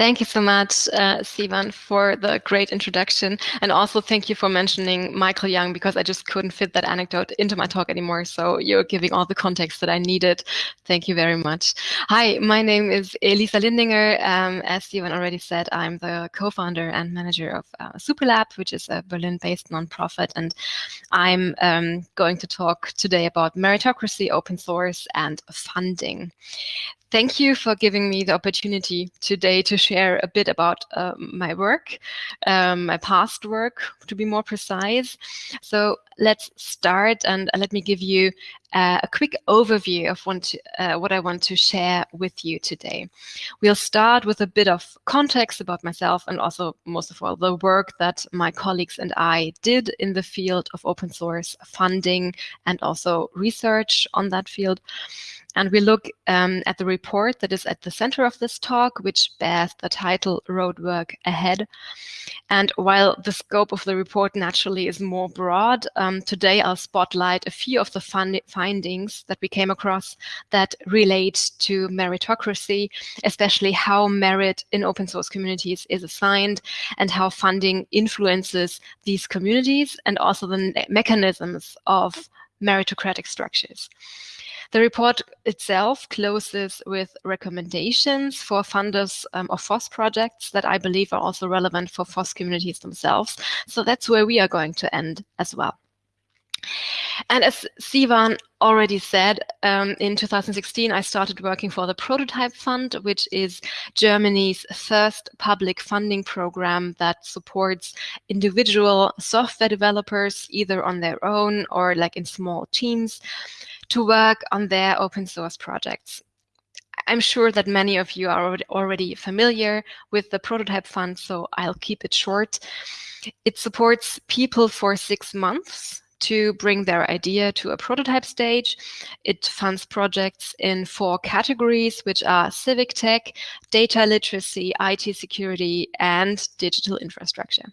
Thank you so much, uh, Sivan, for the great introduction. And also thank you for mentioning Michael Young, because I just couldn't fit that anecdote into my talk anymore. So you're giving all the context that I needed. Thank you very much. Hi, my name is Elisa Lindinger. Um, as Sivan already said, I'm the co-founder and manager of uh, SUPERRR Lab, which is a Berlin-based nonprofit. And I'm um, going to talk today about meritocracy, open source, and funding. Thank you for giving me the opportunity today to share a bit about uh, my work, um, my past work, to be more precise. So let's start and let me give you uh, a quick overview of what, uh, what I want to share with you today. We'll start with a bit of context about myself and also, most of all, the work that my colleagues and I did in the field of open source funding and also research on that field. And we look um, at the report that is at the center of this talk, which bears the title Roadwork Ahead. And while the scope of the report naturally is more broad, um, today I'll spotlight a few of the findings that we came across that relate to meritocracy, especially how merit in open source communities is assigned and how funding influences these communities and also the mechanisms of meritocratic structures. The report itself closes with recommendations for funders um, of FOSS projects that I believe are also relevant for FOSS communities themselves. So that's where we are going to end as well. And as Sivan already said, um, in 2016, I started working for the Prototype Fund, which is Germany's first public funding program that supports individual software developers, either on their own or like in small teams, to work on their open source projects. I'm sure that many of you are already familiar with the Prototype Fund, so I'll keep it short. It supports people for six months to bring their idea to a prototype stage. It funds projects in four categories, which are civic tech, data literacy, IT security, and digital infrastructure.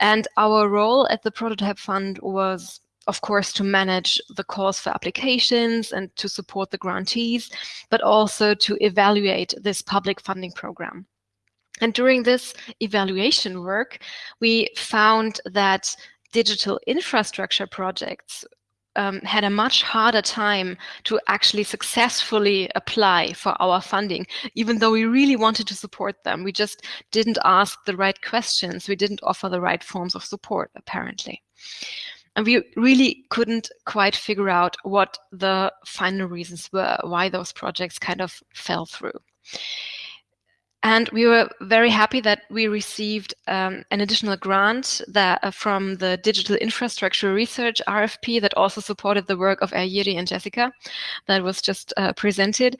And our role at the Prototype Fund was of course, to manage the calls for applications and to support the grantees, but also to evaluate this public funding program. And during this evaluation work, we found that digital infrastructure projects um, had a much harder time to actually successfully apply for our funding, even though we really wanted to support them. We just didn't ask the right questions. We didn't offer the right forms of support, apparently. And we really couldn't quite figure out what the final reasons were, why those projects kind of fell through. And we were very happy that we received um, an additional grant that, uh, from the Digital Infrastructure Research RFP that also supported the work of Ayiri and Jessica that was just uh, presented.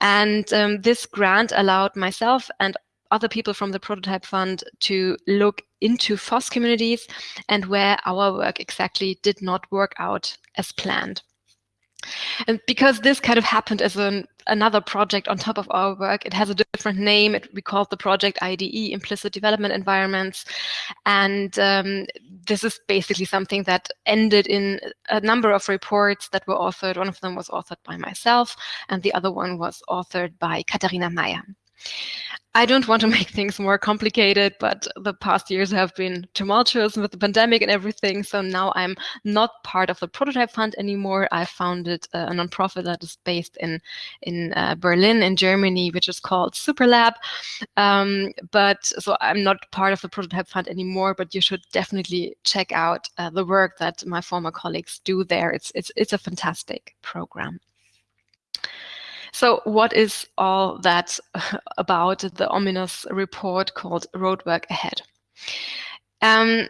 And um, this grant allowed myself and other people from the Prototype Fund to look into FOSS communities and where our work exactly did not work out as planned. And because this kind of happened as an, another project on top of our work, it has a different name. It, we called the project IDE, Implicit Development Environments. And um, this is basically something that ended in a number of reports that were authored. One of them was authored by myself, and the other one was authored by Katharina Meyer. I don't want to make things more complicated, but the past years have been tumultuous with the pandemic and everything. So now I'm not part of the Prototype Fund anymore. I founded a nonprofit that is based in in uh, Berlin, in Germany, which is called SUPERRR Lab. Um, but so I'm not part of the Prototype Fund anymore. But you should definitely check out uh, the work that my former colleagues do there. It's it's it's a fantastic program. So what is all that about the ominous report called Roadwork Ahead? Um,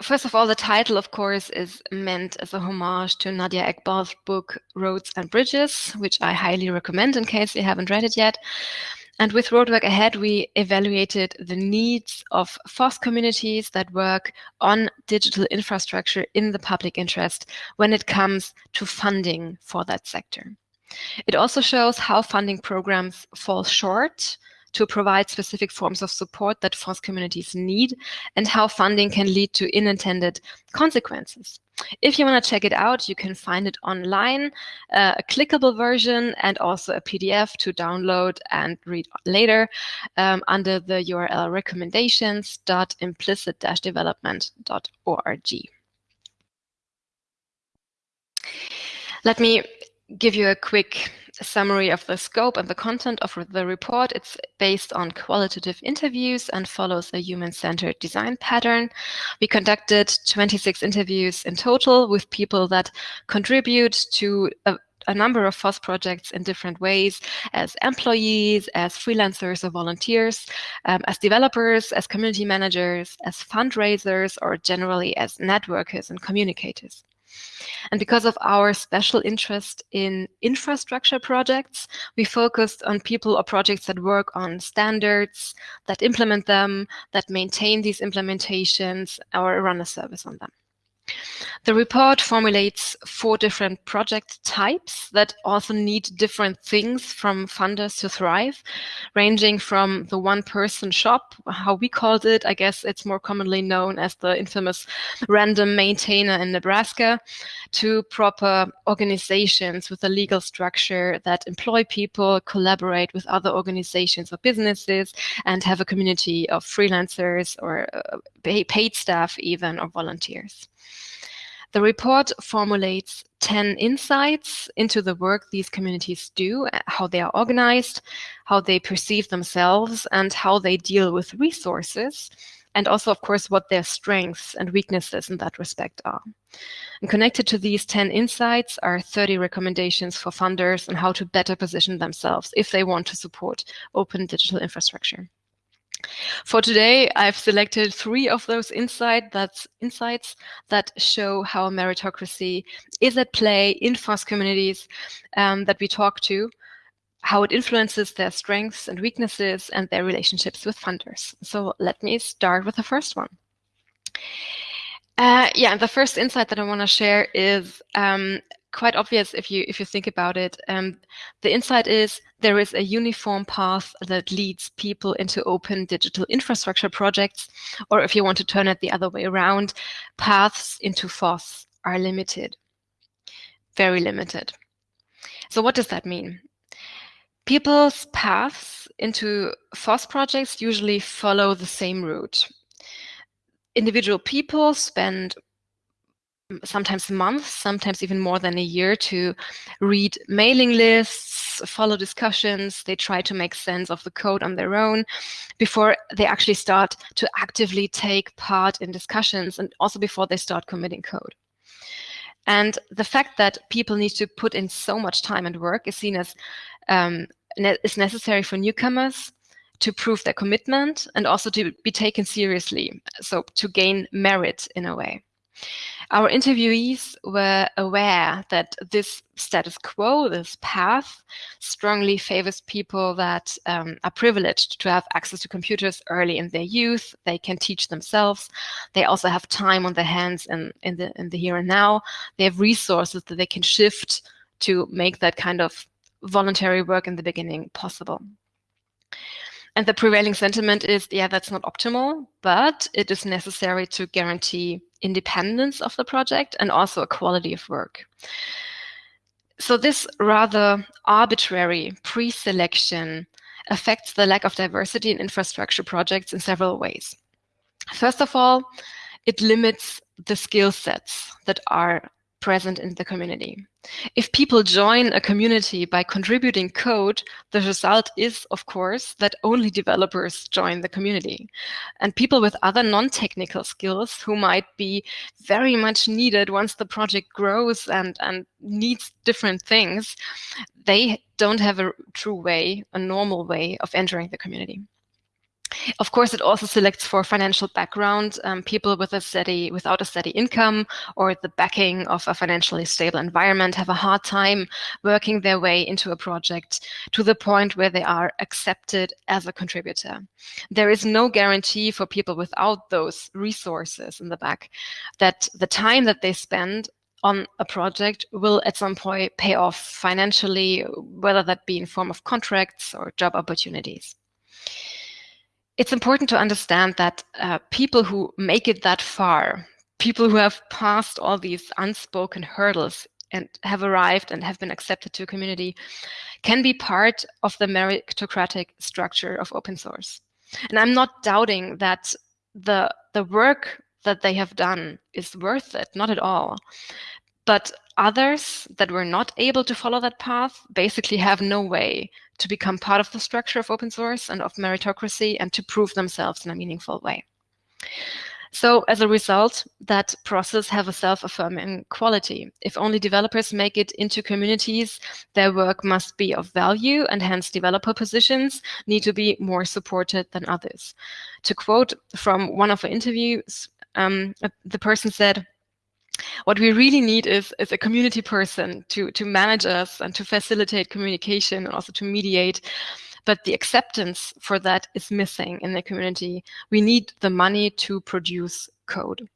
First of all, the title, of course, is meant as a homage to Nadia Eghbal's book, Roads and Bridges, which I highly recommend in case you haven't read it yet. And with Roadwork Ahead, we evaluated the needs of FOSS communities that work on digital infrastructure in the public interest when it comes to funding for that sector. It also shows how funding programs fall short to provide specific forms of support that FOSS communities need and how funding can lead to unintended consequences. If you want to check it out, you can find it online, uh, a clickable version and also a PDF to download and read later um, under the URL recommendations.implicit-development.org. Let me give you a quick summary of the scope and the content of the report. It's based on qualitative interviews and follows a human-centered design pattern. We conducted 26 interviews in total with people that contribute to a, a number of FOSS projects in different ways as employees, as freelancers or volunteers, um, as developers, as community managers, as fundraisers, or generally as networkers and communicators. And because of our special interest in infrastructure projects, we focused on people or projects that work on standards, that implement them, that maintain these implementations, or run a service on them. The report formulates four different project types that also need different things from funders to thrive, ranging from the one-person shop, how we called it, I guess it's more commonly known as the infamous random maintainer in Nebraska, to proper organizations with a legal structure that employ people, collaborate with other organizations or businesses, and have a community of freelancers or uh, paid staff even or volunteers. The report formulates 10 insights into the work these communities do, how they are organized, how they perceive themselves, and how they deal with resources, and also, of course, what their strengths and weaknesses in that respect are. And connected to these 10 insights are 30 recommendations for funders on how to better position themselves if they want to support open digital infrastructure. For today, I've selected three of those insight insights that show how meritocracy is at play in FOSS communities um, that we talk to, how it influences their strengths and weaknesses and their relationships with funders. So let me start with the first one. Uh, yeah, the first insight that I want to share is um, quite obvious if you if you think about it. Um, the insight is there is a uniform path that leads people into open digital infrastructure projects, or if you want to turn it the other way around, paths into FOSS are limited, very limited. So what does that mean? People's paths into FOSS projects usually follow the same route. Individual people spend sometimes months, sometimes even more than a year to read mailing lists, follow discussions. They try to make sense of the code on their own before they actually start to actively take part in discussions and also before they start committing code. And the fact that people need to put in so much time and work is seen as um, ne is necessary for newcomers to prove their commitment and also to be taken seriously. So to gain merit in a way. Our interviewees were aware that this status quo, this path, strongly favors people that um, are privileged to have access to computers early in their youth. They can teach themselves. They also have time on their hands in, in, the, in the here and now. They have resources that they can shift to make that kind of voluntary work in the beginning possible. And the prevailing sentiment is, yeah, that's not optimal, but it is necessary to guarantee independence of the project and also a quality of work. So this rather arbitrary pre-selection affects the lack of diversity in infrastructure projects in several ways. First of all, it limits the skill sets that are present in the community. If people join a community by contributing code, the result is, of course, that only developers join the community. And people with other non-technical skills who might be very much needed once the project grows and, and needs different things, they don't have a true way, a normal way of entering the community. Of course, it also selects for financial background um, people with a steady, without a steady income or the backing of a financially stable environment have a hard time working their way into a project to the point where they are accepted as a contributor. There is no guarantee for people without those resources in the back that the time that they spend on a project will at some point pay off financially, whether that be in form of contracts or job opportunities it's important to understand that uh, people who make it that far people who have passed all these unspoken hurdles and have arrived and have been accepted to a community can be part of the meritocratic structure of open source. And I'm not doubting that the the work that they have done is worth it, not at all. But others that were not able to follow that path basically have no way to become part of the structure of open source and of meritocracy and to prove themselves in a meaningful way. So as a result, that process have a self-affirming quality. If only developers make it into communities, their work must be of value and hence developer positions need to be more supported than others. To quote from one of the interviews, um, the person said, what we really need is, is a community person to, to manage us and to facilitate communication and also to mediate but the acceptance for that is missing in the community. We need the money to produce code.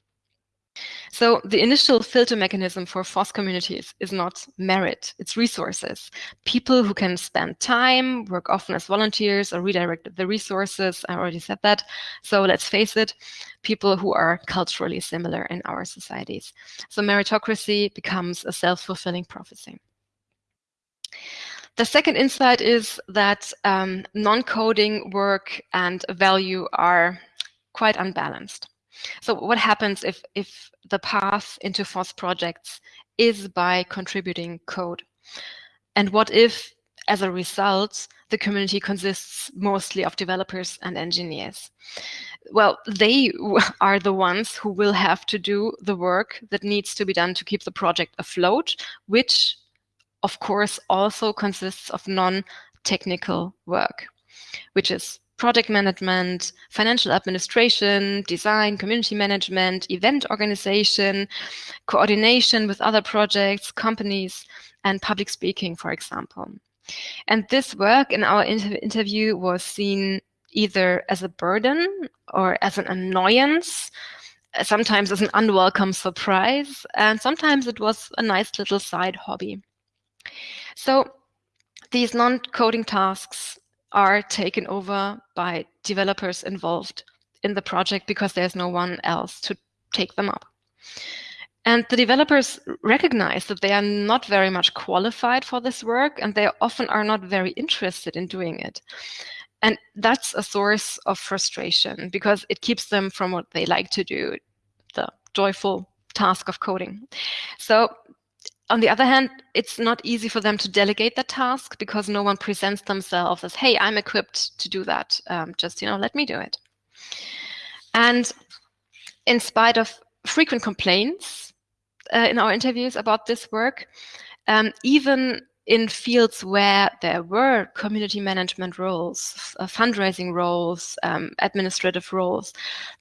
So the initial filter mechanism for FOSS communities is not merit, it's resources. People who can spend time, work often as volunteers or redirect the resources, I already said that. So let's face it, people who are culturally similar in our societies. So meritocracy becomes a self-fulfilling prophecy. The second insight is that um, non-coding work and value are quite unbalanced. So what happens if, if the path into FOSS projects is by contributing code? And what if, as a result, the community consists mostly of developers and engineers? Well, they are the ones who will have to do the work that needs to be done to keep the project afloat, which of course, also consists of non-technical work, which is project management, financial administration, design, community management, event organization, coordination with other projects, companies, and public speaking, for example. And this work in our inter interview was seen either as a burden or as an annoyance, sometimes as an unwelcome surprise, and sometimes it was a nice little side hobby. So these non-coding tasks are taken over by developers involved in the project because there's no one else to take them up. And the developers recognize that they are not very much qualified for this work and they often are not very interested in doing it. And that's a source of frustration because it keeps them from what they like to do, the joyful task of coding. So on the other hand, it's not easy for them to delegate that task because no one presents themselves as, hey, I'm equipped to do that. Um, just, you know, let me do it. And in spite of frequent complaints uh, in our interviews about this work, um, even in fields where there were community management roles, uh, fundraising roles, um, administrative roles,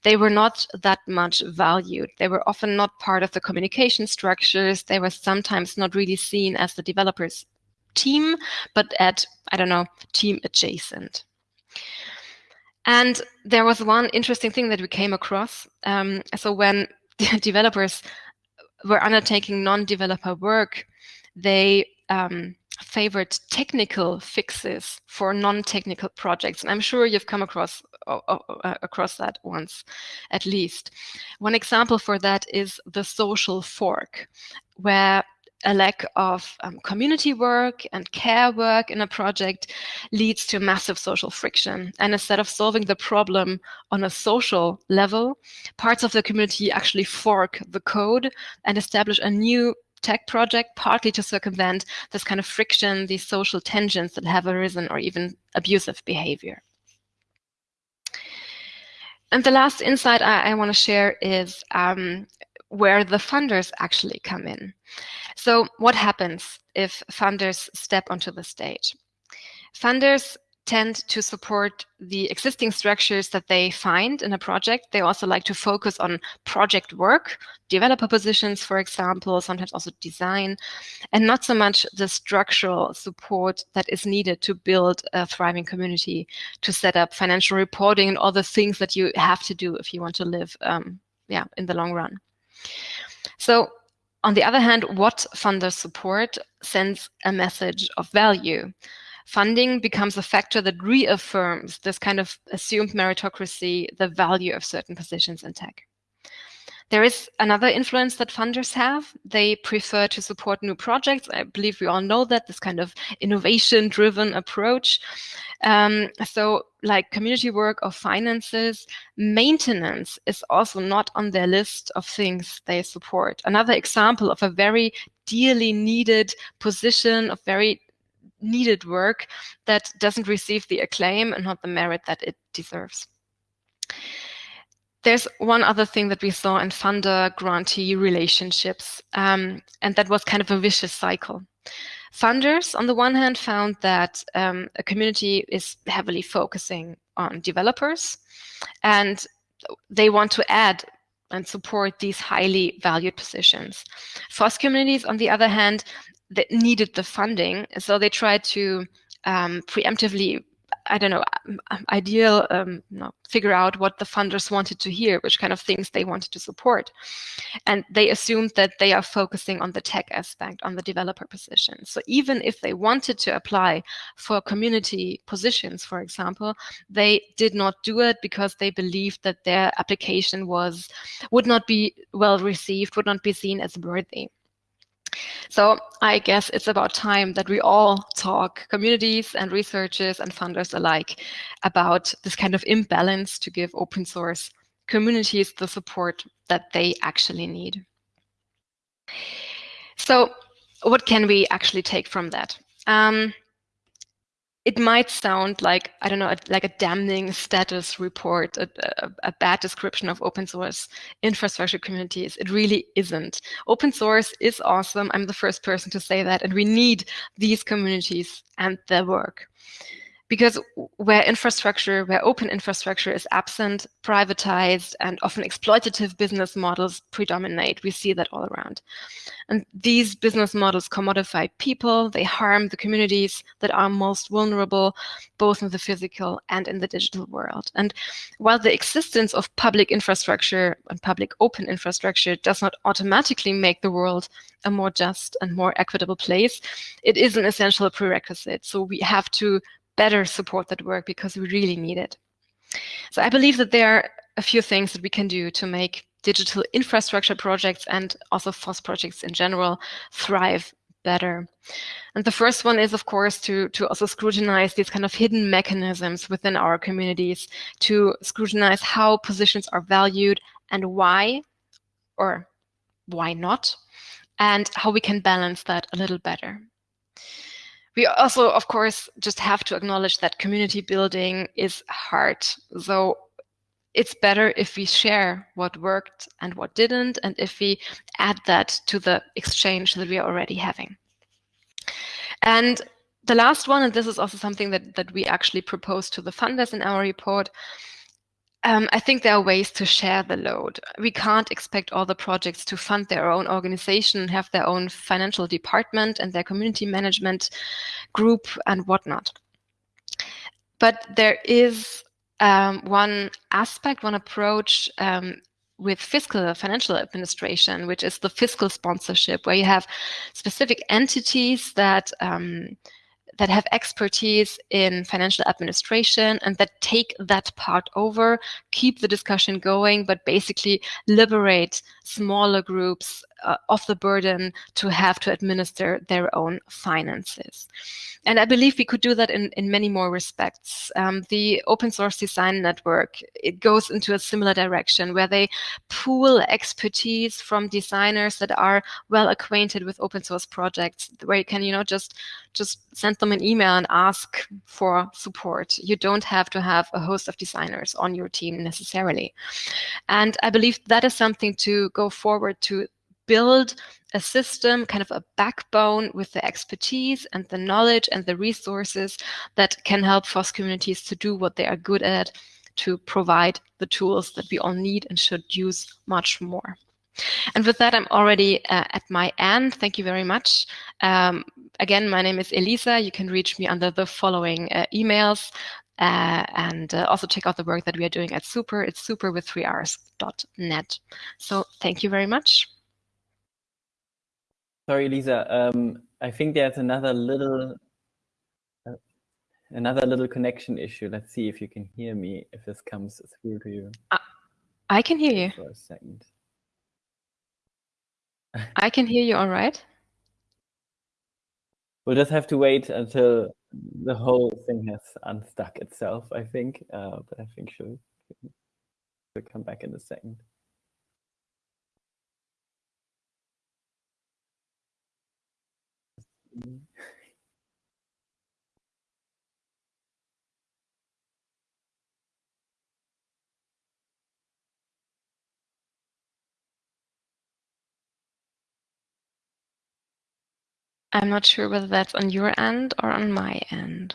they were not that much valued. They were often not part of the communication structures. They were sometimes not really seen as the developers team, but at, I don't know, team adjacent. And there was one interesting thing that we came across. Um, so when developers were undertaking non-developer work, they um, favored technical fixes for non-technical projects. And I'm sure you've come across uh, across that once, at least. One example for that is the social fork, where a lack of um, community work and care work in a project leads to massive social friction. And instead of solving the problem on a social level, parts of the community actually fork the code and establish a new tech project, partly to circumvent this kind of friction, these social tensions that have arisen or even abusive behavior. And the last insight I, I want to share is um, where the funders actually come in. So what happens if funders step onto the stage? Funders tend to support the existing structures that they find in a project. They also like to focus on project work, developer positions, for example, sometimes also design, and not so much the structural support that is needed to build a thriving community, to set up financial reporting and all the things that you have to do if you want to live um, yeah, in the long run. So on the other hand, what funders support sends a message of value funding becomes a factor that reaffirms this kind of assumed meritocracy, the value of certain positions in tech. there is another influence that funders have. They prefer to support new projects. I believe we all know that, this kind of innovation-driven approach. Um, so like community work or finances, maintenance is also not on their list of things they support. Another example of a very dearly needed position of very needed work that doesn't receive the acclaim and not the merit that it deserves. There's one other thing that we saw in funder grantee relationships, um, and that was kind of a vicious cycle. Funders, on the one hand, found that um, a community is heavily focusing on developers, and they want to add and support these highly valued positions. FOSS communities, on the other hand, that needed the funding, so they tried to um, preemptively I don't know, um, um, ideal, um, figure out what the funders wanted to hear, which kind of things they wanted to support. And they assumed that they are focusing on the tech aspect, on the developer position. So even if they wanted to apply for community positions, for example, they did not do it because they believed that their application was would not be well received, would not be seen as worthy. So I guess it's about time that we all talk, communities and researchers and funders alike, about this kind of imbalance to give open source communities the support that they actually need. So what can we actually take from that? Um, it might sound like, I don't know, like a damning status report, a, a, a, bad description of open source infrastructure communities. It really isn't. Open source is awesome. I'm the first person to say that. And we need these communities and their work because where infrastructure, where open infrastructure is absent, privatized, and often exploitative business models predominate. We see that all around. And these business models commodify people, they harm the communities that are most vulnerable, both in the physical and in the digital world. And while the existence of public infrastructure and public open infrastructure does not automatically make the world a more just and more equitable place, it is an essential prerequisite. So we have to better support that work because we really need it. So I believe that there are a few things that we can do to make digital infrastructure projects and also FOSS projects in general thrive better. And the first one is, of course, to, to also scrutinize these kind of hidden mechanisms within our communities, to scrutinize how positions are valued and why, or why not, and how we can balance that a little better. We also, of course, just have to acknowledge that community building is hard. So it's better if we share what worked and what didn't, and if we add that to the exchange that we are already having. And the last one, and this is also something that, that we actually proposed to the funders in our report, um, I think there are ways to share the load. We can't expect all the projects to fund their own organization, have their own financial department and their community management group and whatnot. But there is um, one aspect, one approach um, with fiscal financial administration, which is the fiscal sponsorship, where you have specific entities that um, that have expertise in financial administration and that take that part over, keep the discussion going, but basically liberate smaller groups uh, of the burden to have to administer their own finances. And I believe we could do that in, in many more respects. Um, the open source design network, it goes into a similar direction where they pool expertise from designers that are well acquainted with open source projects, where you can, you know, just just send them an email and ask for support. You don't have to have a host of designers on your team necessarily. And I believe that is something to go forward to build a system, kind of a backbone with the expertise and the knowledge and the resources that can help FOSS communities to do what they are good at, to provide the tools that we all need and should use much more. And with that, I'm already uh, at my end. Thank you very much. Um, again, my name is Elisa. You can reach me under the following uh, emails. Uh, and uh, also check out the work that we are doing at Super. It's super with 3rs.net. So thank you very much. Sorry, Lisa. Um, I think there's another little uh, another little connection issue. Let's see if you can hear me, if this comes through to you. Uh, I can hear you. For a second. I can hear you all right. We'll just have to wait until the whole thing has unstuck itself, I think. Uh, but I think she'll, she'll come back in a second. I'm not sure whether that's on your end or on my end.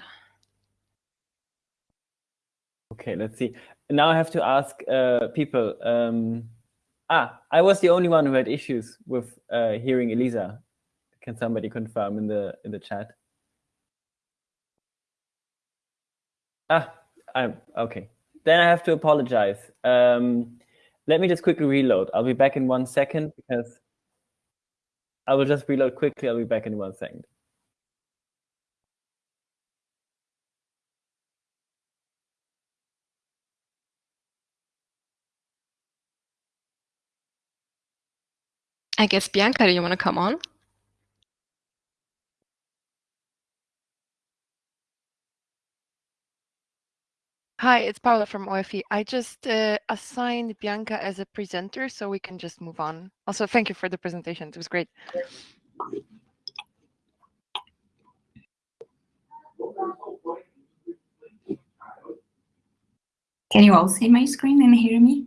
Okay, let's see. Now I have to ask uh, people. Um, ah, I was the only one who had issues with uh, hearing Elisa. Can somebody confirm in the in the chat? Ah, I'm okay. Then I have to apologize. Um, let me just quickly reload. I'll be back in one second because I will just reload quickly. I'll be back in one second. I guess, Bianca, do you want to come on? Hi, it's Paula from OFE. I just uh, assigned Bianca as a presenter so we can just move on. Also, thank you for the presentation. It was great. Can you all see my screen and hear me?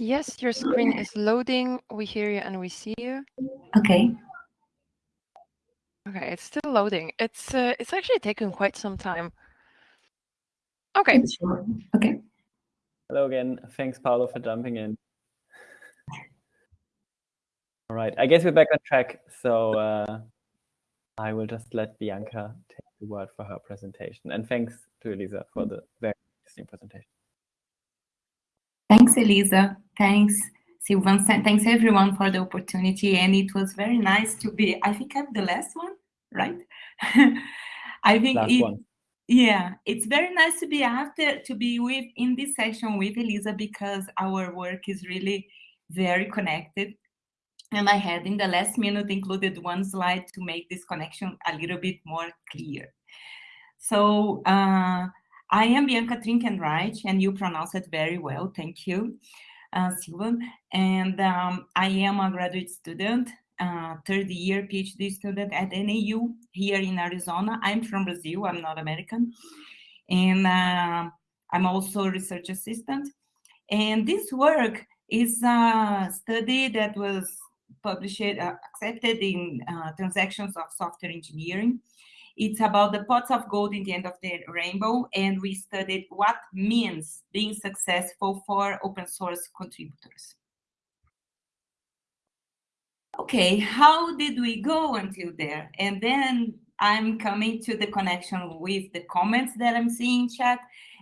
Yes, your screen is loading. We hear you and we see you. Okay. Okay, it's still loading. It's uh, it's actually taken quite some time. Okay. Sure. Okay. Hello again. Thanks, Paolo, for jumping in. All right, I guess we're back on track. So uh, I will just let Bianca take the word for her presentation. And thanks to Elisa for the very interesting presentation. Thanks, Elisa. Thanks, Silvan. Thanks, everyone, for the opportunity. And it was very nice to be, I think I'm the last one, right? I think last it, one. Yeah, it's very nice to be after, to be with in this session with Elisa because our work is really very connected. And I had in the last minute included one slide to make this connection a little bit more clear. So uh, I am Bianca Trinkenreich, and you pronounce it very well. Thank you, uh, Silvan. And um, I am a graduate student, uh, third year PhD student at NAU here in Arizona. I'm from Brazil, I'm not American. And uh, I'm also a research assistant. And this work is a study that was published, uh, accepted in uh, Transactions of Software Engineering. It's about the pots of gold in the end of the rainbow, and we studied what means being successful for open source contributors. Okay, how did we go until there? And then I'm coming to the connection with the comments that I'm seeing chat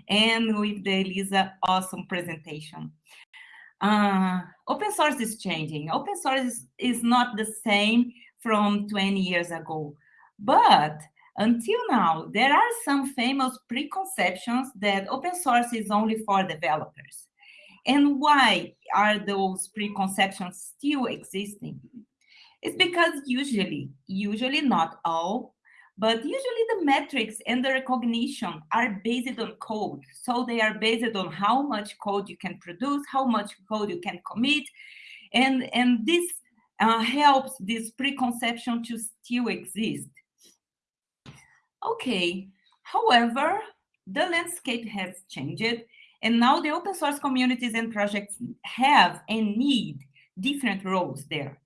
and with the Elisa awesome presentation. Uh, open source is changing. Open source is, is not the same from 20 years ago. But until now, there are some famous preconceptions that open source is only for developers. And why are those preconceptions still existing? It's because usually, usually not all, but usually the metrics and the recognition are based on code. So they are based on how much code you can produce, how much code you can commit. And, and this uh, helps this preconception to still exist. Okay, however, the landscape has changed and now the open source communities and projects have and need different roles there.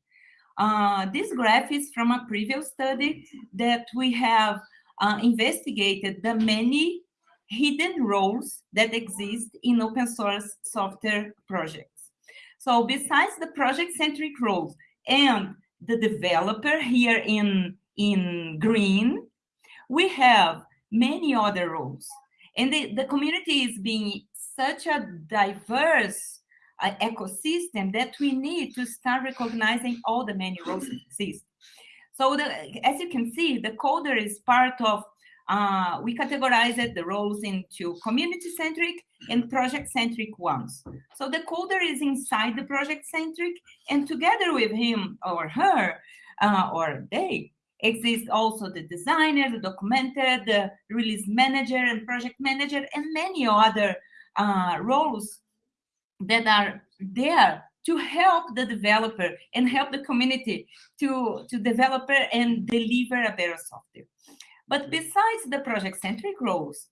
Uh, this graph is from a previous study that we have uh, investigated the many hidden roles that exist in open source software projects. So besides the project-centric roles and the developer here in, in green, we have many other roles. And the, the community is being such a diverse uh, ecosystem that we need to start recognizing all the many roles that exist. So the, as you can see, the coder is part of uh, we categorized the roles into community-centric and project-centric ones. So the coder is inside the project-centric, and together with him or her uh, or they, exists also the designer, the documenter, the release manager and project manager, and many other uh, roles that are there to help the developer and help the community to, to develop and deliver a better software. But besides the project-centric roles,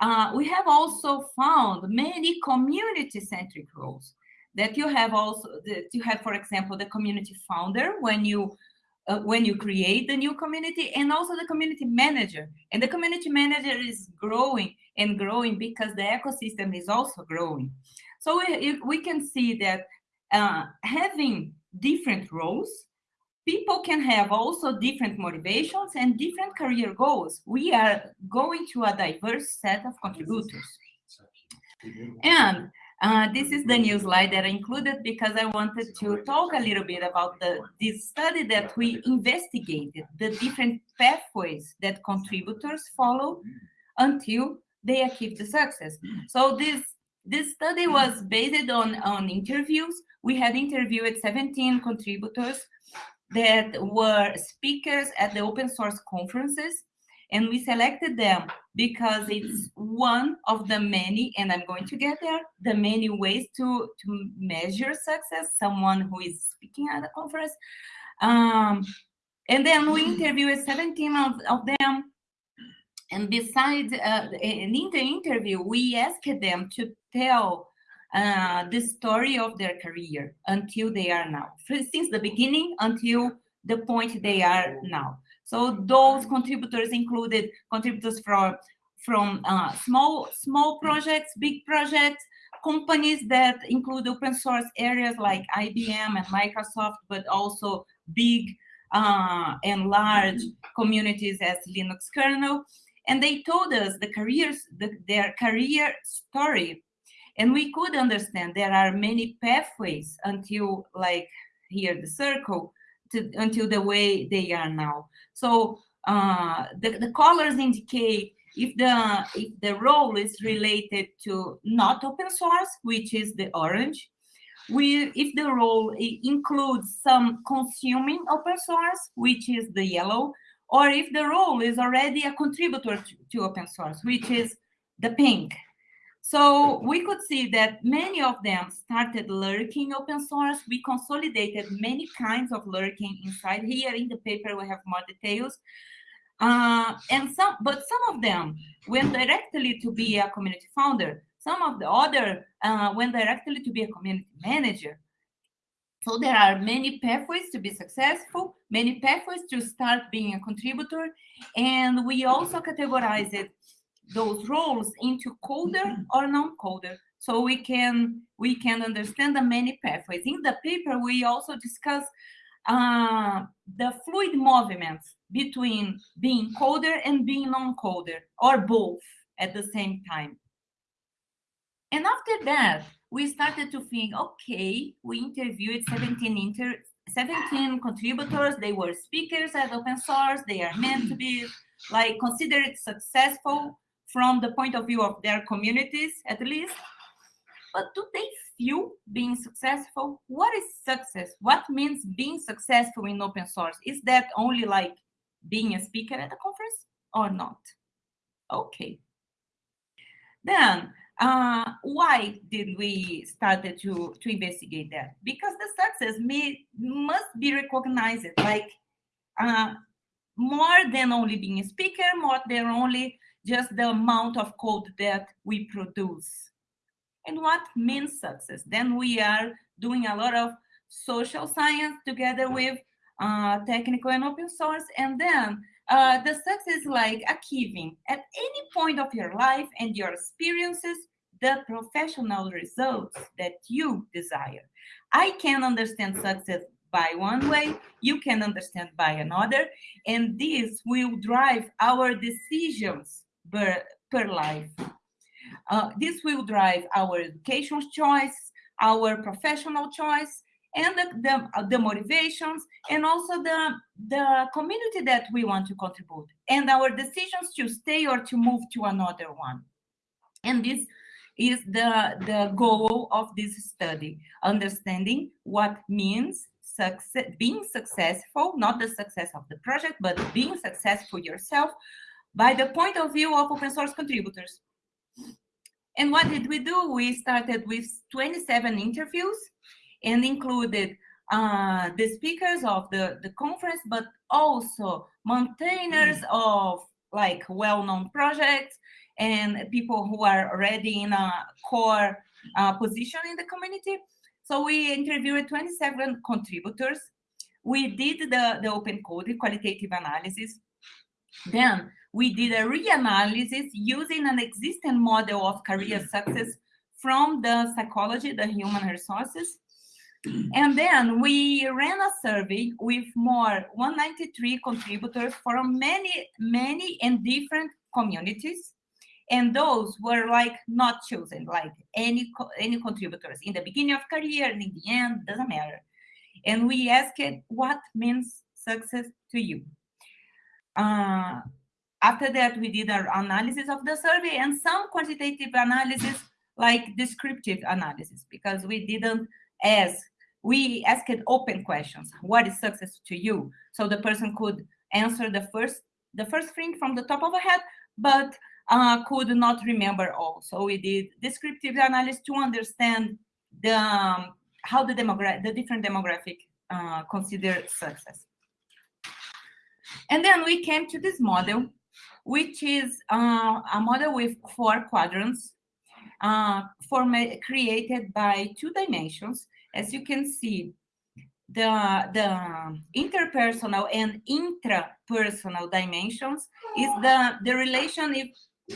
uh, we have also found many community-centric roles that you have also that you have, for example, the community founder when you uh, when you create the new community and also the community manager. And the community manager is growing and growing because the ecosystem is also growing. So we, we can see that uh, having different roles people can have also different motivations and different career goals. We are going to a diverse set of contributors. And uh, this is the new slide that I included because I wanted to talk a little bit about the this study that we investigated, the different pathways that contributors follow until they achieve the success. So this this study was based on, on interviews. We had interviewed 17 contributors that were speakers at the open source conferences and we selected them because it's one of the many and i'm going to get there the many ways to to measure success someone who is speaking at a conference. Um, and then we interviewed 17 of, of them. And besides uh, in the interview we asked them to tell uh, the story of their career until they are now, since the beginning until the point they are now. So those contributors included contributors from from uh, small small projects, big projects, companies that include open source areas like IBM and Microsoft, but also big uh, and large communities as Linux kernel. And they told us the careers, the, their career story and we could understand there are many pathways until like here the circle to, until the way they are now. So uh, the, the colors indicate if the if the role is related to not open source, which is the orange, we if the role includes some consuming open source, which is the yellow, or if the role is already a contributor to, to open source, which is the pink. So we could see that many of them started lurking open source. We consolidated many kinds of lurking inside here. In the paper, we have more details. Uh, and some, but some of them went directly to be a community founder. Some of the other uh, went directly to be a community manager. So there are many pathways to be successful, many pathways to start being a contributor. And we also categorized those roles into coder mm-hmm. or non-coder. So we can we can understand the many pathways. In the paper we also discuss uh, the fluid movements between being coder and being non-coder or both at the same time. And after that we started to think okay we interviewed 17 inter 17 contributors. They were speakers at open source. They are meant to be like considered successful from the point of view of their communities at least. But do they feel being successful? What is success? What means being successful in open source? Is that only like being a speaker at a conference or not? Okay. Then uh, why did we started to to investigate that? Because the success may must be recognized like uh, more than only being a speaker more than only just the amount of code that we produce. And what means success? Then we are doing a lot of social science together with uh, technical and open source. And then uh, the success is like achieving at any point of your life and your experiences the professional results that you desire. I can understand success by one way, you can understand by another, and this will drive our decisions per, per life. Uh, this will drive our education choice, our professional choice, and the, the, uh, the, motivations and also the, the community that we want to contribute and our decisions to stay or to move to another one. And this is the, the goal of this study, understanding what means success, being successful, not the success of the project, but being successful yourself by the point of view of open source contributors. And what did we do? We started with 27 interviews and included uh, the speakers of the, the conference, but also maintainers mm. of like well-known projects and people who are already in a core uh, position in the community. So we interviewed 27 contributors. We did the, the open code, qualitative analysis. Then we did a reanalysis using an existing model of career success from the psychology, the human resources. And then we ran a survey with more 193 contributors from many, many and different communities. And those were like not chosen, like any any contributors in the beginning of career and in the end, doesn't matter. And we asked what means success to you. Uh, after that, we did our analysis of the survey and some quantitative analysis, like descriptive analysis, because we didn't ask, we asked open questions. What is success to you? So the person could answer the first, the first thing from the top of a head, but uh, could not remember all. So we did descriptive analysis to understand the um, how the the different demographic uh, consider success. And then we came to this model which is uh, a model with four quadrants uh, created by two dimensions. As you can see, the, the interpersonal and intrapersonal dimensions is the, the relation if,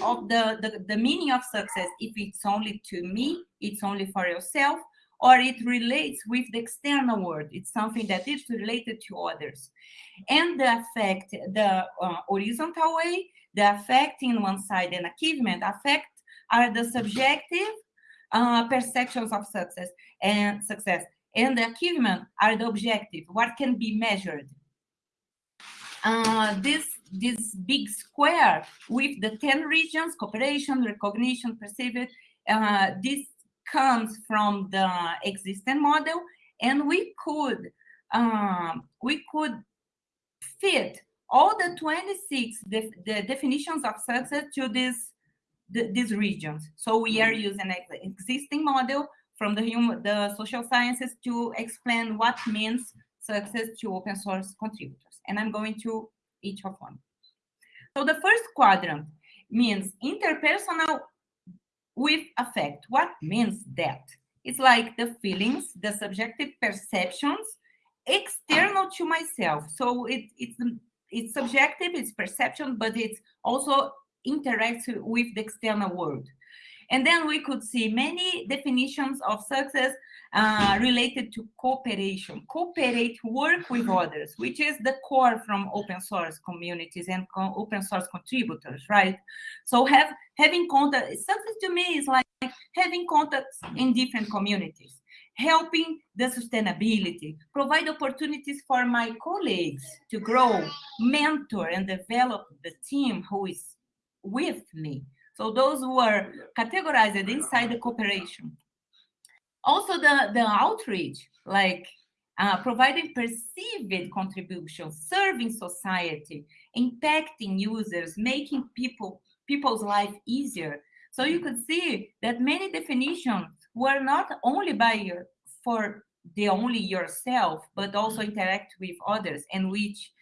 of the, the, the meaning of success. If it's only to me, it's only for yourself, or it relates with the external world. It's something that is related to others. And the effect, the uh, horizontal way, the affecting one side and achievement affect are the subjective uh, perceptions of success and success. And the achievement are the objective, what can be measured. Uh, this, this big square with the 10 regions, cooperation, recognition, perceived, uh, this comes from the existing model and we could um, we could fit all the 26 def the definitions of success to this the, these regions so we are mm-hmm. using an existing model from the human the social sciences to explain what means success to open source contributors and i'm going to each of one so the first quadrant means interpersonal with affect. What means that? It's like the feelings, the subjective perceptions external to myself. So it, it's it's subjective, it's perception, but it's also interacts with the external world. And then we could see many definitions of success uh, related to cooperation, cooperate, work with others, which is the core from open source communities and open source contributors, right? So have having contact, success to me is like having contacts in different communities, helping the sustainability, provide opportunities for my colleagues to grow, mentor and develop the team who is with me. So those who are categorized inside the cooperation. Also the, the outreach, like uh, providing perceived contributions, serving society, impacting users, making people people's life easier. So you could see that many definitions were not only by your, for the only yourself, but also interact with others and which,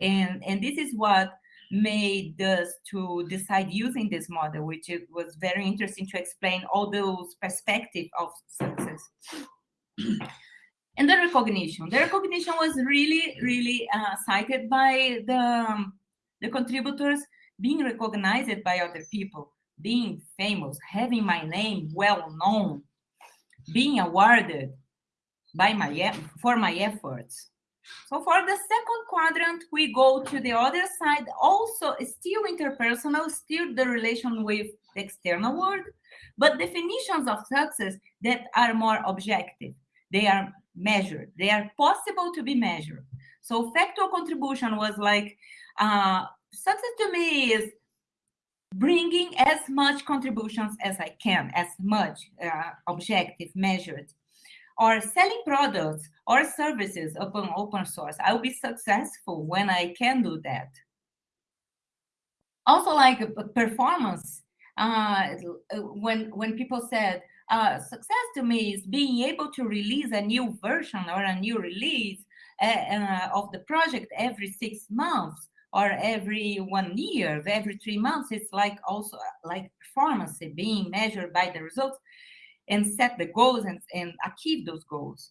and, and this is what made us to decide using this model, which it was very interesting to explain all those perspectives of success. and the recognition. The recognition was really, really uh, cited by the, um, the contributors being recognized by other people, being famous, having my name well known, being awarded by my for my efforts. So for the second quadrant, we go to the other side, also still interpersonal, still the relation with the external world, but definitions of success that are more objective. they are measured. They are possible to be measured. So factual contribution was like, uh, success to me is bringing as much contributions as I can, as much uh, objective, measured, or selling products or services upon open source. I'll be successful when I can do that. Also, like uh, performance, uh, when when people said uh, success to me is being able to release a new version or a new release uh, uh of the project every six months or every one year, every three months. It's like also like performance being measured by the results and set the goals and, and achieve those goals.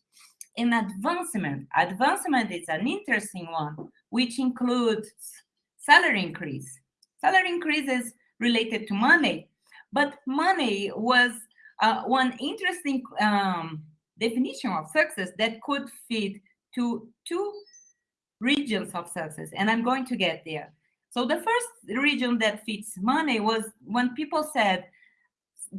In advancement, advancement is an interesting one, which includes salary increase. Salary increase is related to money, but money was uh, one interesting um, definition of success that could fit to two regions of success, and I'm going to get there. So the first region that fits money was when people said,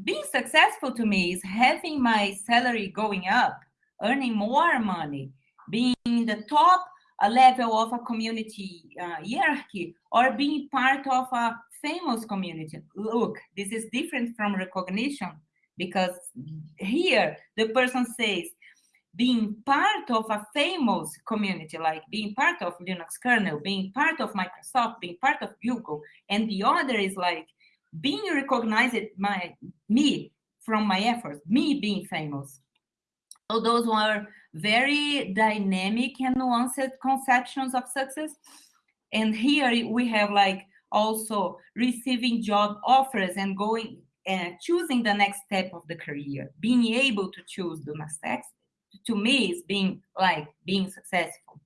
being successful to me is having my salary going up, earning more money, being in the top level of a community uh, hierarchy, or being part of a famous community. Look, this is different from recognition because here the person says, being part of a famous community, like being part of Linux kernel, being part of Microsoft, being part of Google, and the other is like being recognized by me from my efforts, me being famous. So those were very dynamic and nuanced conceptions of success. And here we have like also receiving job offers and going and choosing the next step of the career, being able to choose the next to me is being like being successful.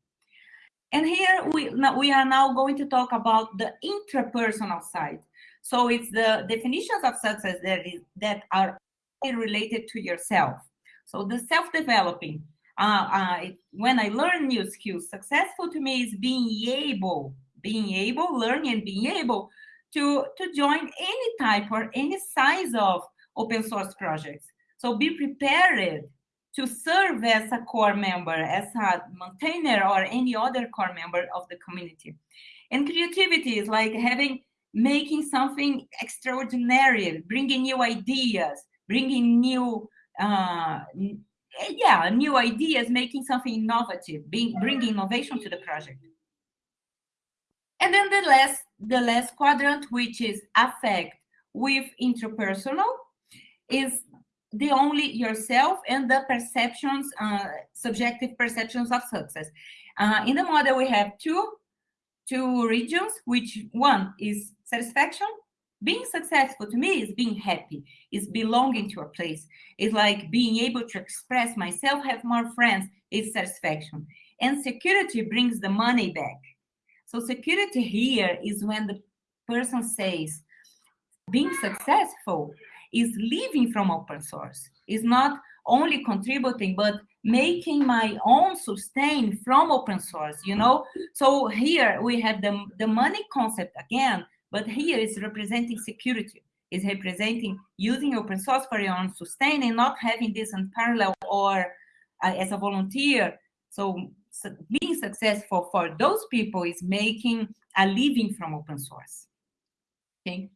And here we, we are now going to talk about the intrapersonal side. So it's the definitions of success that, is, that are related to yourself. So the self-developing, uh, uh, when I learn new skills, successful to me is being able, being able, learning and being able to, to join any type or any size of open source projects. So be prepared to serve as a core member, as a maintainer or any other core member of the community. And creativity is like having, making something extraordinary, bringing new ideas, bringing new, uh, yeah, new ideas, making something innovative, being, bringing innovation to the project. And then the last, the last quadrant, which is affect with interpersonal, is the only yourself and the perceptions, uh, subjective perceptions of success. Uh, in the model, we have two, two regions, which one is satisfaction. Being successful to me is being happy, is belonging to a place. It's like being able to express myself, have more friends, is satisfaction. And security brings the money back. So security here is when the person says, being successful is living from open source, is not only contributing, but making my own sustain from open source, you know? So here we have the, the money concept again, but here is representing security, is representing using open source for your own sustain and not having this in parallel or uh, as a volunteer. So, so being successful for those people is making a living from open source. Okay.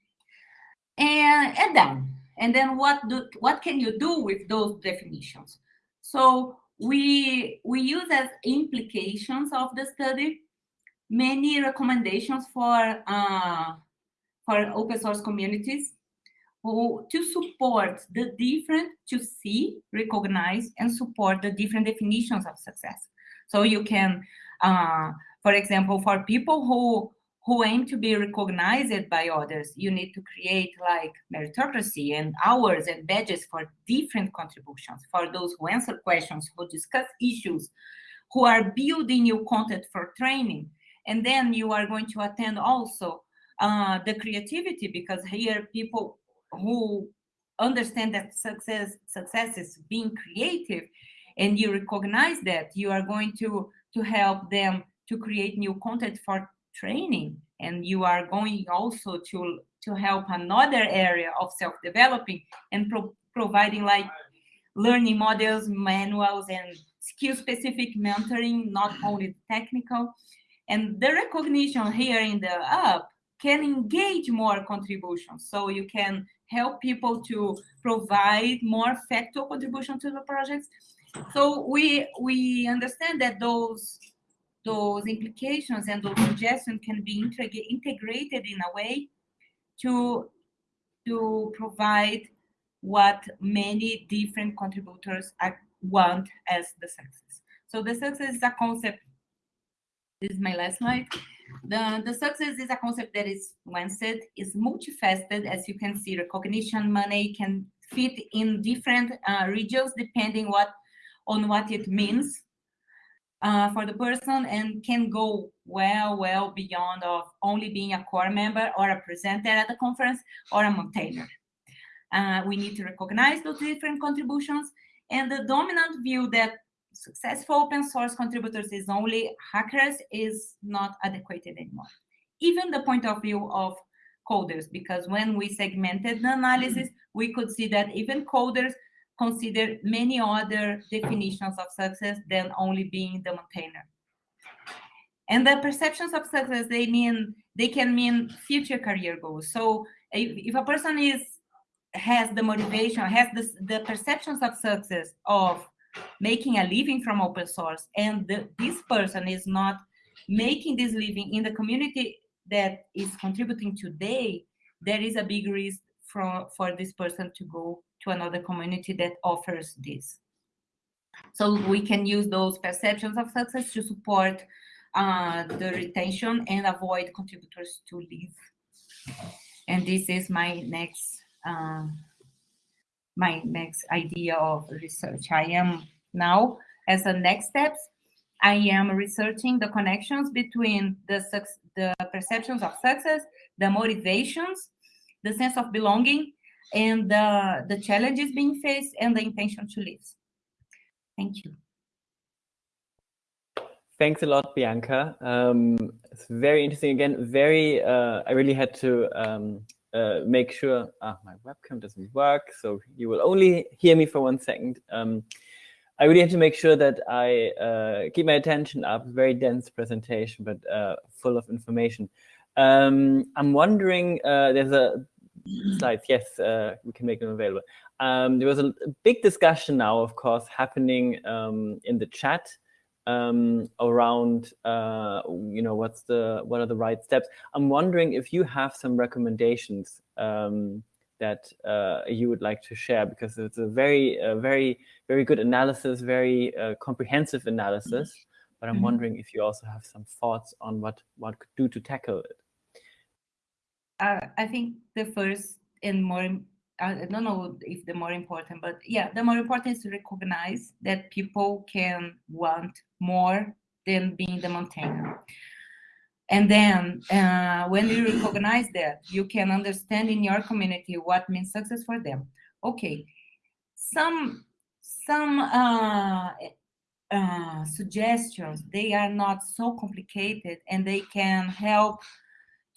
And, and then and then what do what can you do with those definitions? So we we use as implications of the study many recommendations for uh, for open source communities who, to support the different to see, recognize, and support the different definitions of success. So you can, uh, for example, for people who who aim to be recognized by others. You need to create like meritocracy and hours and badges for different contributions, for those who answer questions, who discuss issues, who are building new content for training. And then you are going to attend also uh, the creativity because here people who understand that success success is being creative and you recognize that you are going to to help them to create new content for training and you are going also to to help another area of self-developing and pro providing like learning models, manuals, and skill-specific mentoring, not only technical. And the recognition here in the app can engage more contributions. So you can help people to provide more factual contribution to the projects. So we we understand that those those implications and those suggestions can be integrated in a way to to provide what many different contributors want as the success. So the success is a concept. This is my last slide. The, the success is a concept that is, said, is multifaceted. As you can see, recognition money can fit in different uh, regions depending what on what it means uh, for the person and can go well, well beyond of only being a core member or a presenter at the conference or a maintainer. Uh, we need to recognize those different contributions and the dominant view that successful open source contributors is only hackers is not adequate anymore. Even the point of view of coders, because when we segmented the analysis, we could see that even coders consider many other definitions of success than only being the maintainer. And the perceptions of success, they mean they can mean future career goals. So if, if a person is has the motivation, has the, the perceptions of success of making a living from open source, and the, this person is not making this living in the community that is contributing today, there is a big risk for, for this person to go to another community that offers this. So we can use those perceptions of success to support uh, the retention and avoid contributors to leave. And this is my next uh, my next idea of research. I am now, as a next steps, I am researching the connections between the, the perceptions of success, the motivations, the sense of belonging, and the, the challenges being faced and the intention to live. Thank you. Thanks a lot, Bianca. Um, it's very interesting. Again, very, uh, I really had to um, uh, make sure ah, my webcam doesn't work, so you will only hear me for one second. Um, I really have to make sure that I uh, keep my attention up. Very dense presentation, but uh, full of information. Um, I'm wondering, uh, there's a slides. Yes, uh, we can make them available. Um, there was a, big discussion now, of course, happening um, in the chat um, around, uh, you know, what's the what are the right steps. I'm wondering if you have some recommendations um, that uh, you would like to share because it's a very, very, very good analysis, very uh, comprehensive analysis. But I'm mm -hmm. wondering if you also have some thoughts on what what could do to tackle it. Uh, I think the first and more I don't know if the more important, but yeah, the more important is to recognize that people can want more than being the maintainer. And then uh, when you recognize that, you can understand in your community what means success for them. Okay, some some uh, uh, suggestions, they are not so complicated and they can help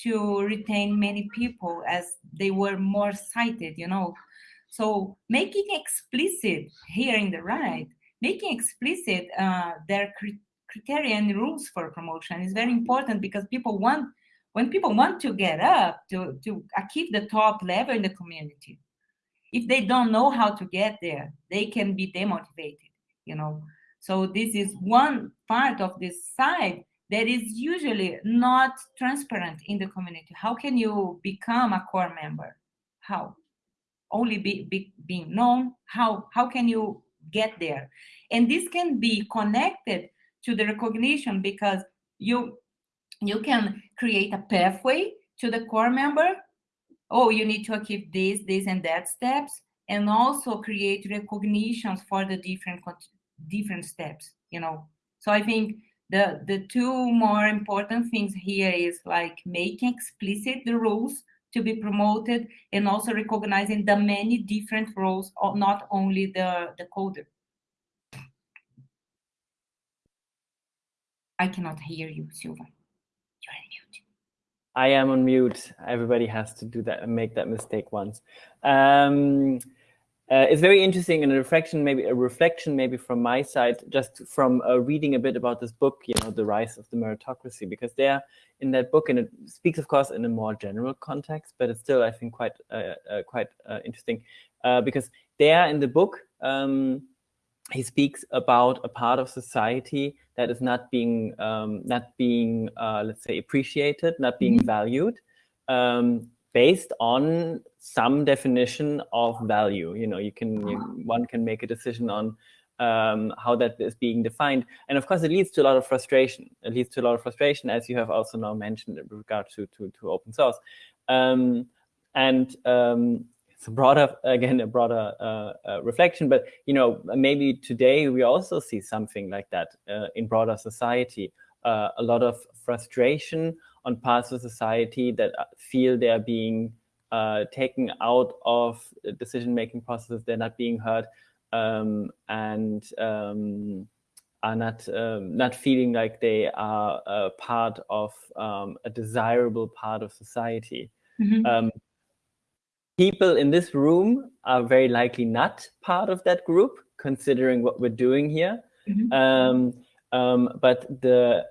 to retain many people as they were more cited, you know. So making explicit here in the right, making explicit uh, their criteria and rules for promotion is very important because people want, when people want to get up to, to achieve the top level in the community, if they don't know how to get there, they can be demotivated, you know. So this is one part of this side that is usually not transparent in the community. How can you become a core member? How? Only be, be, being known? How, how can you get there? And this can be connected to the recognition because you, you can create a pathway to the core member. Oh, you need to achieve this, this, and that steps, and also create recognitions for the different different steps. You know, so I think the the two more important things here is like making explicit the rules to be promoted and also recognizing the many different roles not only the the coder. I cannot hear you silva. You're on mute. I am on mute. Everybody has to do that and make that mistake once. Um, uh, it's very interesting and a reflection, maybe a reflection, maybe from my side, just from uh, reading a bit about this book, you know, the rise of the meritocracy, because there in that book, and it speaks, of course, in a more general context, but it's still, I think, quite uh, uh quite uh, interesting, uh, because there in the book, um, he speaks about a part of society that is not being um, not being, let's say, appreciated, not being mm -hmm. valued. Um, based on some definition of value. You know, you can you, one can make a decision on um, how that is being defined, and of course, it leads to a lot of frustration. It leads to a lot of frustration, as you have also now mentioned in regard to to, to open source, um, and um, it's a broader again a broader uh, uh, reflection. But you know, maybe today we also see something like that uh, in broader society. Uh, a lot of frustration on parts of society that uh, feel they're being uh, taken out of decision-making processes, they're not being heard, um, and um, are not um, not feeling like they are a part of um, a desirable part of society. Mm -hmm. people in this room are very likely not part of that group, considering what we're doing here. Mm -hmm. but the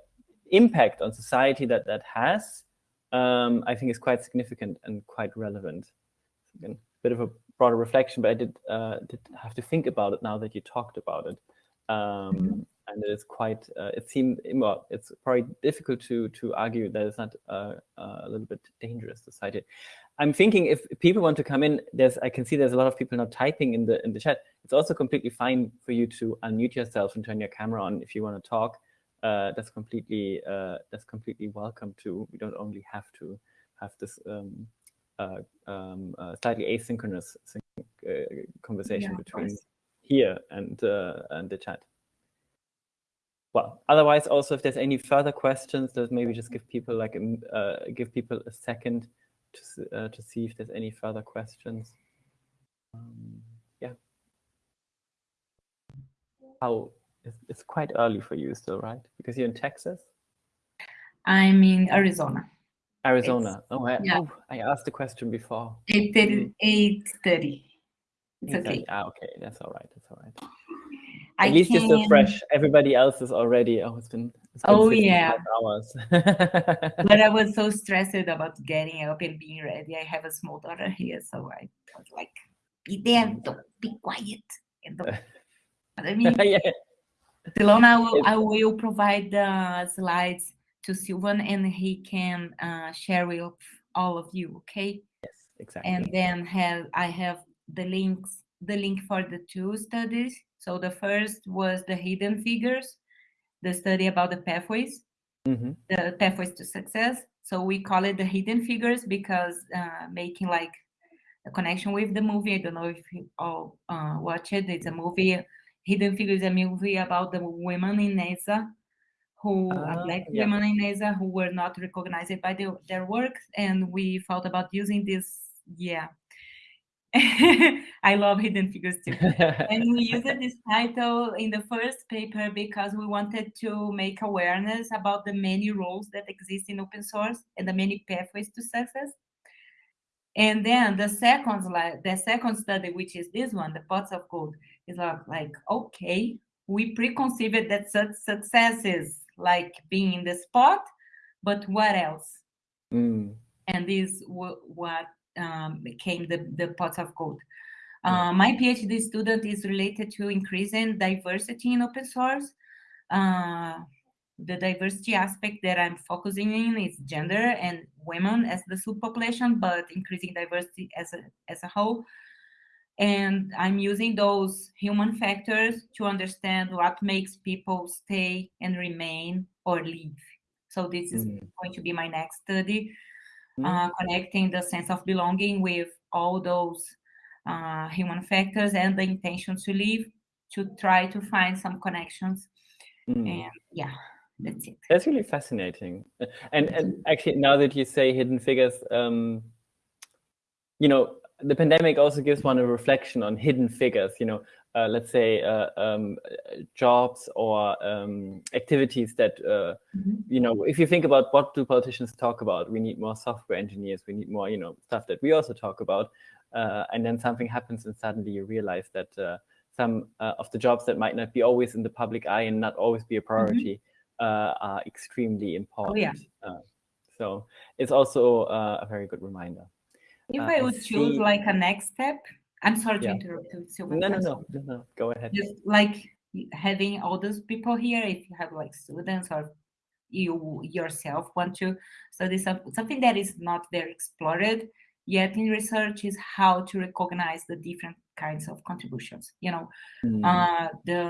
impact on society that that has, um, I think is quite significant and quite relevant. Again, a bit of a broader reflection, but I did, uh, did have to think about it now that you talked about it. Um, mm -hmm. And it is quite, uh, it seemed, well, it's probably difficult to to argue that it's not uh, uh a little bit dangerous to cite it. I'm thinking if people want to come in, there's I can see there's a lot of people now typing in the in the chat. It's also completely fine for you to unmute yourself and turn your camera on if you want to talk uh, that's completely uh, that's completely welcome too. We don't only have to have this um, uh, um, uh, slightly asynchronous uh, conversation yeah, between here and uh, and the chat. Well, otherwise, also if there's any further questions, let's maybe just give people like a, give people a second to to see if there's any further questions. Um, yeah. How it's, it's quite early for you still, right? Because you're in Texas? I'm in Arizona. Arizona. oh I, yeah. oh, I asked the question before. 8.30. 8.30. It's okay. Ah, okay. That's all right. That's all right. At I least can... you're still fresh. Everybody else is already, oh, it's been, it's been oh, yeah. hours. but I was so stressed about getting up and being ready. I have a small daughter here, so I was like, be there, don't be quiet. And don't... I mean, yeah. Delona, I will, I will provide the slides to Sylvan and he can uh, share with all of you, okay? Yes, exactly. And then have I have the links, the link for the two studies. So the first was the hidden figures, the study about the pathways, mm -hmm. the pathways to success. So we call it the hidden figures because uh, making like a connection with the movie. I don't know if you all uh, watch it. It's a movie Hidden Figures a movie about the women in NASA who uh, black yeah. women in NASA who were not recognized by the, their work, and we thought about using this. Yeah, I love Hidden Figures too. and we used this title in the first paper because we wanted to make awareness about the many roles that exist in open source and the many pathways to success. And then the second slide, the second study, which is this one, the pots of gold, is like, okay, we preconceived that such success is like being in the spot, but what else? Mm. And this what um, became the, the pots of gold. Uh, my PhD student is related to increasing diversity in open source. Uh, the diversity aspect that I'm focusing in is gender and women as the subpopulation, but increasing diversity as a, as a whole. And I'm using those human factors to understand what makes people stay and remain or leave. So this is mm. going to be my next study, mm. uh, connecting the sense of belonging with all those uh, human factors and the intention to leave to try to find some connections. Mm. And yeah, that's it. That's really fascinating. And and actually, now that you say hidden figures, um, you know, the pandemic also gives one a reflection on hidden figures. You know, uh, let's say uh, um, jobs or um, activities that uh, mm -hmm. you know. If you think about what do politicians talk about, we need more software engineers. We need more, you know, stuff that we also talk about. uh, and then something happens and suddenly you realize that uh, some uh, of the jobs that might not be always in the public eye and not always be a Mm-hmm. priority uh, are extremely important. Oh, yeah. Uh, so it's also uh, a very good reminder. If Uh, I would choose like a next step, I'm sorry to interrupt you, Silvia. No, no, no, no, no. Go ahead. Just like having all those people here, if you have like students or you yourself want to study some, something that is not very explored yet in research is how to recognize the different kinds of contributions. You know, Mm, uh, the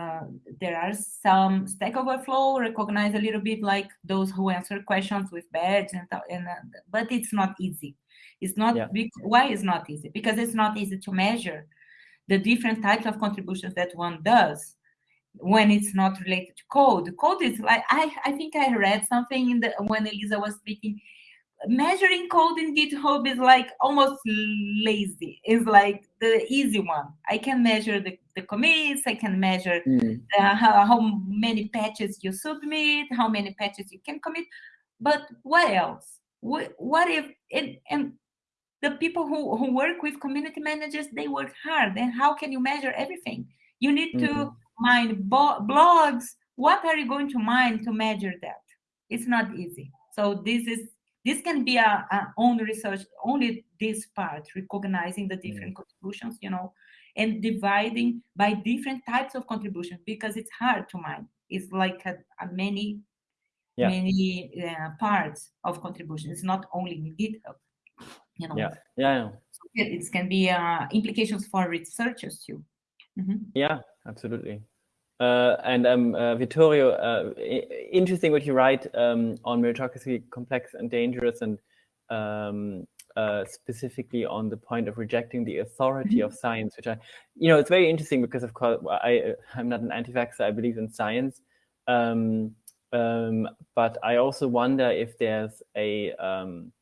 there are some Stack Overflow recognize a little bit like those who answer questions with badge and, and uh, but it's not easy. It's not Yeah. why it's not easy because it's not easy to measure the different types of contributions that one does when it's not related to code. Code is like I I think I read something in the when Elisa was speaking. Measuring code in GitHub is like almost lazy. It's like the easy one. I can measure the, the commits. I can measure mm, uh, how, how many patches you submit, how many patches you can commit. But what else? What, what if and, and the people who, who work with community managers they work hard. And how can you measure everything? You need to Mhm. mine bo- blogs. What are you going to mine to measure that? It's not easy. So this is this can be a, a own research only this part recognizing the different contributions you know and dividing by different types of contributions because it's hard to mine. It's like a, a many, Yeah. many uh, parts of contribution. It's not only in GitHub. You know, yeah, yeah, yeah. it, it can be uh, implications for researchers too. Mhm. Yeah, absolutely. Uh, and um, uh, Vittorio, uh, i- interesting what you write um, on meritocracy, complex and dangerous, and um, uh, specifically on the point of rejecting the authority of science, which I, you know, it's very interesting because, of course, I I'm not an anti-vaxxer. I believe in science, um, um, but I also wonder if there's a um,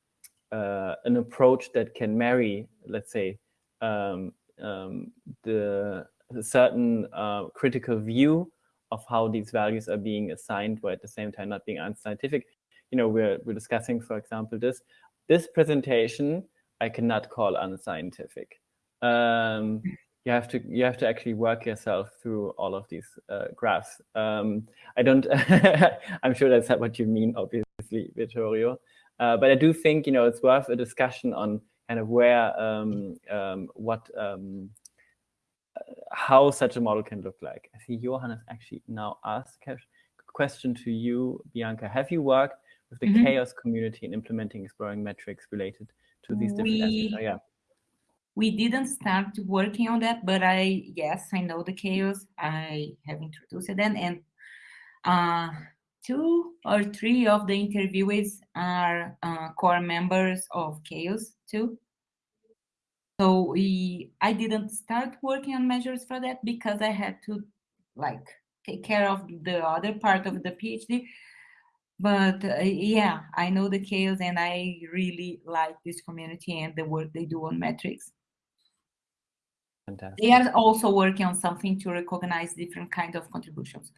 uh, an approach that can marry, let's say, um, um, the, the certain uh, critical view of how these values are being assigned, but at the same time not being unscientific. You know, we're we're discussing, for example, this this presentation I cannot call unscientific. Um, you have to you have to actually work yourself through all of these uh, graphs. Um, I don't. I'm sure that's not what you mean, obviously, Vittorio. Uh, but I do think you know it's worth a discussion on kind of where um, um, what um, how such a model can look like. I see Johannes actually now asked a question to you, Bianca. Have you worked with the Mhm. CHAOSS community in implementing exploring metrics related to these different aspects? We- Oh, yeah. We didn't start working on that, but I yes, I know the CHAOSS. I have introduced them, and uh, two or three of the interviewees are uh, core members of CHAOSS too. So we, I didn't start working on measures for that because I had to like take care of the other part of the PhD. But uh, yeah, I know the CHAOSS and I really like this community and the work they do on metrics. Fantastic. They are also working on something to recognize different kind of contributions.